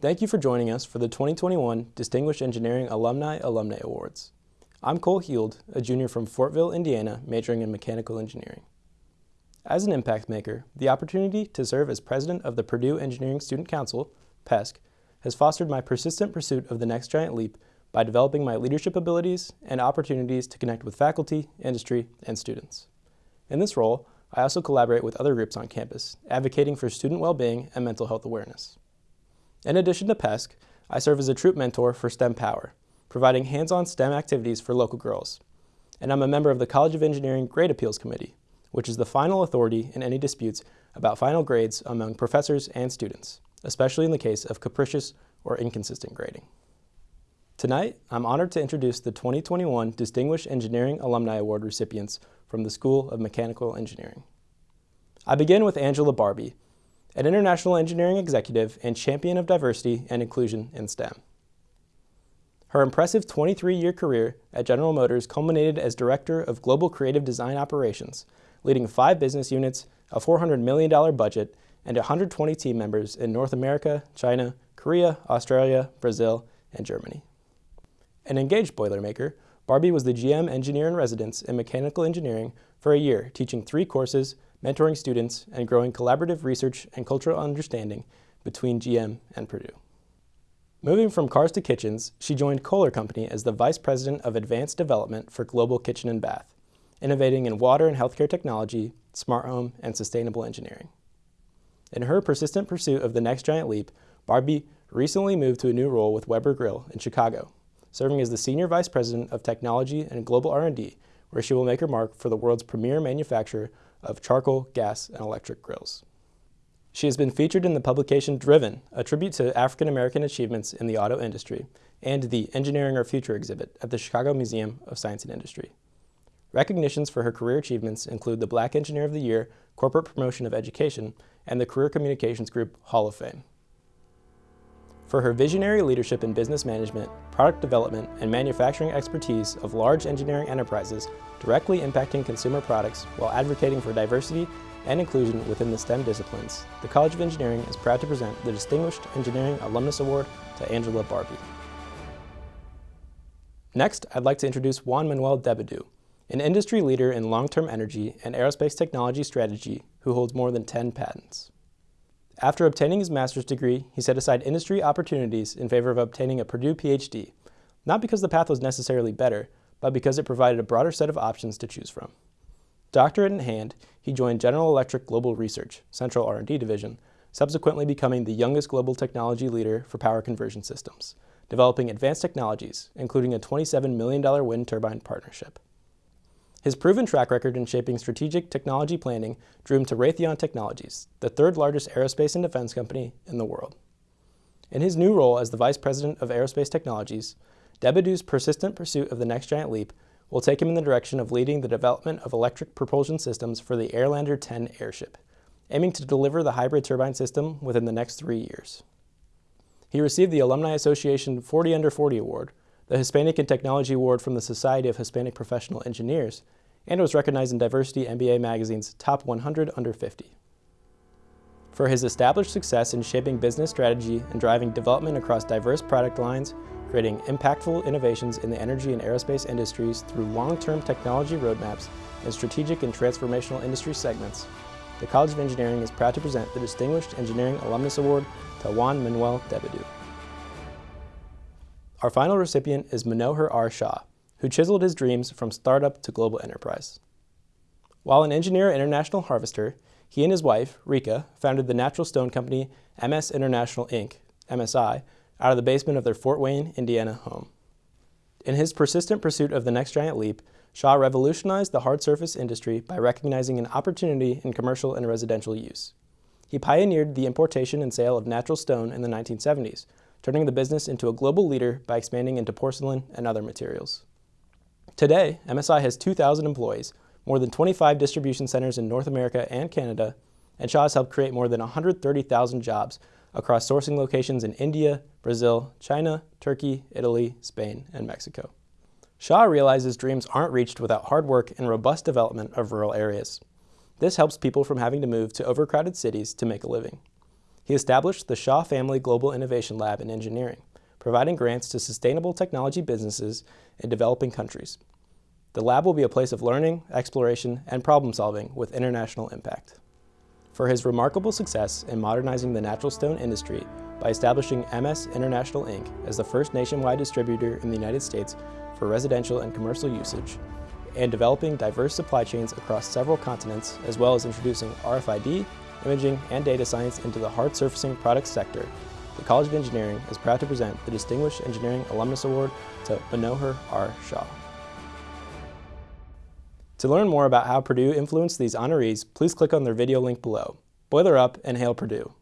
Thank you for joining us for the 2021 Distinguished Engineering Alumni Alumni Awards. I'm Cole Heald, a junior from Fortville, Indiana, majoring in mechanical engineering. As an impact maker, the opportunity to serve as president of the Purdue Engineering Student Council, PESC, has fostered my persistent pursuit of the next giant leap by developing my leadership abilities and opportunities to connect with faculty, industry, and students. In this role, I also collaborate with other groups on campus, advocating for student well-being and mental health awareness. In addition to PESC, I serve as a troop mentor for STEM Power, providing hands-on STEM activities for local girls. And I'm a member of the College of Engineering Grade Appeals Committee, which is the final authority in any disputes about final grades among professors and students, especially in the case of capricious or inconsistent grading. Tonight, I'm honored to introduce the 2021 Distinguished Engineering Alumni Award recipients from the School of Mechanical Engineering. I begin with Angela Barbee, an international engineering executive and champion of diversity and inclusion in STEM. Her impressive 23-year career at General Motors culminated as Director of Global Creative Design Operations, leading five business units, a $400 million budget, and 120 team members in North America, China, Korea, Australia, Brazil, and Germany. An engaged Boilermaker, Barbee was the GM engineer in residence in mechanical engineering for a year, teaching three courses mentoring students, and growing collaborative research and cultural understanding between GM and Purdue. Moving from cars to kitchens, she joined Kohler Company as the Vice President of Advanced Development for Global Kitchen and Bath, innovating in water and healthcare technology, smart home, and sustainable engineering. In her persistent pursuit of the next giant leap, Barbee recently moved to a new role with Weber Grill in Chicago, serving as the Senior Vice President of Technology and Global R&D, where she will make her mark for the world's premier manufacturer of charcoal, gas, and electric grills. She has been featured in the publication Driven, a tribute to African American achievements in the auto industry, and the Engineering Our Future exhibit at the Chicago Museum of Science and Industry. Recognitions for her career achievements include the Black Engineer of the Year, Corporate Promotion of Education, and the Career Communications Group Hall of Fame. For her visionary leadership in business management, product development, and manufacturing expertise of large engineering enterprises directly impacting consumer products while advocating for diversity and inclusion within the STEM disciplines, the College of Engineering is proud to present the Distinguished Engineering Alumnus Award to Angela Barbee. Next, I'd like to introduce Juan Manuel de Bedout, an industry leader in long-term energy and aerospace technology strategy who holds more than 10 patents. After obtaining his master's degree, he set aside industry opportunities in favor of obtaining a Purdue PhD, not because the path was necessarily better, but because it provided a broader set of options to choose from. Doctorate in hand, he joined General Electric Global Research, Central R&D Division, subsequently becoming the youngest global technology leader for power conversion systems, developing advanced technologies, including a $27 million wind turbine partnership. His proven track record in shaping strategic technology planning drew him to Raytheon Technologies, the third largest aerospace and defense company in the world. In his new role as the Vice President of Aerospace Technologies, de Bedout's persistent pursuit of the next giant leap will take him in the direction of leading the development of electric propulsion systems for the Airlander 10 airship, aiming to deliver the hybrid turbine system within the next three years. He received the Alumni Association 40 Under 40 Award, the Hispanic and Technology Award from the Society of Hispanic Professional Engineers, and was recognized in Diversity MBA Magazine's Top 100 Under 50. For his established success in shaping business strategy and driving development across diverse product lines, creating impactful innovations in the energy and aerospace industries through long-term technology roadmaps and strategic and transformational industry segments, the College of Engineering is proud to present the Distinguished Engineering Alumnus Award to Juan Manuel de Bedout. Our final recipient is Manohar R. Shah, who chiseled his dreams from startup to global enterprise. While an engineer at international harvester, he and his wife, Rika, founded the natural stone company MS International Inc., MSI, out of the basement of their Fort Wayne, Indiana home. In his persistent pursuit of the next giant leap, Shah revolutionized the hard surface industry by recognizing an opportunity in commercial and residential use. He pioneered the importation and sale of natural stone in the 1970s, turning the business into a global leader by expanding into porcelain and other materials. Today, MSI has 2,000 employees, more than 25 distribution centers in North America and Canada, and Shah has helped create more than 130,000 jobs across sourcing locations in India, Brazil, China, Turkey, Italy, Spain, and Mexico. Shah realizes dreams aren't reached without hard work and robust development of rural areas. This helps people from having to move to overcrowded cities to make a living. He established the Shah Family Global Innovation Lab in Engineering, providing grants to sustainable technology businesses in developing countries. The lab will be a place of learning, exploration, and problem solving with international impact. For his remarkable success in modernizing the natural stone industry by establishing MS International Inc. as the first nationwide distributor in the United States for residential and commercial usage, and developing diverse supply chains across several continents, as well as introducing RFID, imaging, and data science into the hard surfacing products sector, the College of Engineering is proud to present the Distinguished Engineering Alumnus Award to Manohar R. Shah. To learn more about how Purdue influenced these honorees, please click on their video link below. Boiler up and hail Purdue!